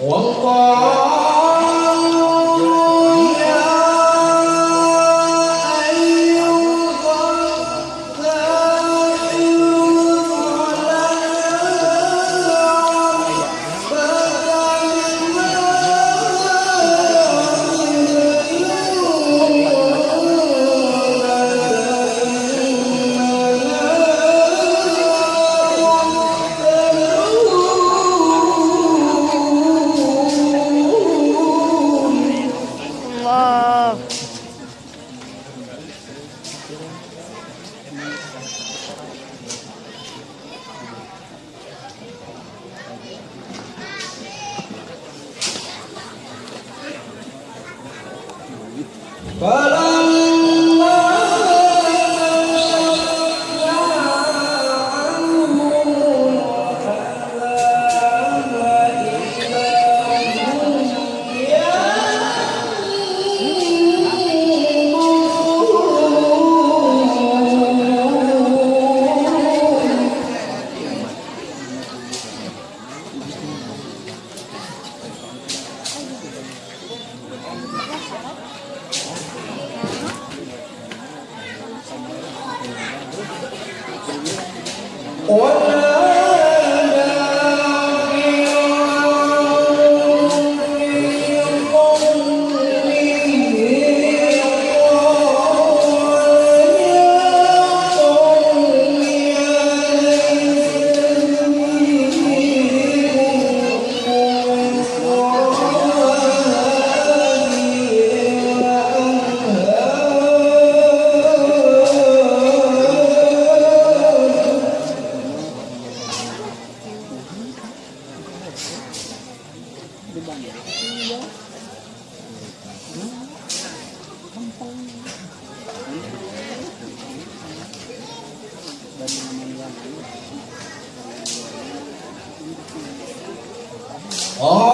원과 love. Follow. Order banyak iya kampung dan namanya Oh.